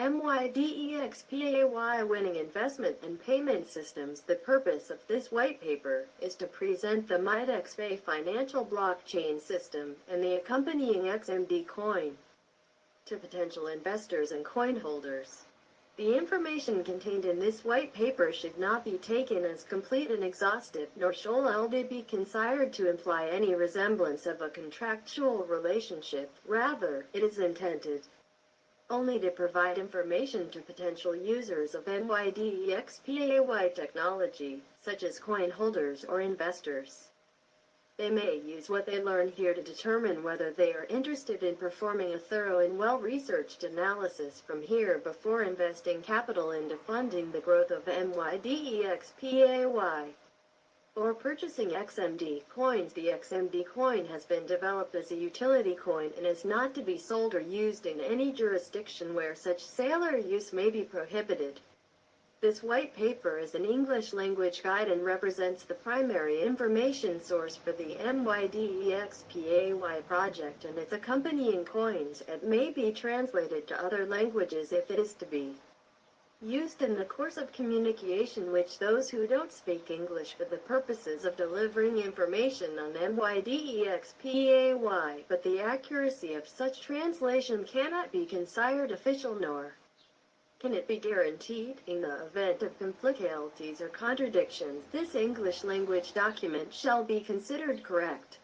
MYDEXPAY Winning Investment and Payment Systems The purpose of this white paper is to present the MYDEXPAY financial blockchain system and the accompanying XMD coin to potential investors and coin holders. The information contained in this white paper should not be taken as complete and exhaustive, nor shall it be considered to imply any resemblance of a contractual relationship. Rather, it is intended only to provide information to potential users of MYDEXPAY technology, such as coin holders or investors. They may use what they learn here to determine whether they are interested in performing a thorough and well-researched analysis from here before investing capital into funding the growth of MYDEXPAY or purchasing XMD coins. The XMD coin has been developed as a utility coin and is not to be sold or used in any jurisdiction where such sale or use may be prohibited. This white paper is an English language guide and represents the primary information source for the MYDEXPAY project and its accompanying coins. It may be translated to other languages if it is to be used in the course of communication which those who don't speak English for the purposes of delivering information on MYDEXPAY, but the accuracy of such translation cannot be considered official nor can it be guaranteed. In the event of complicalities or contradictions, this English language document shall be considered correct.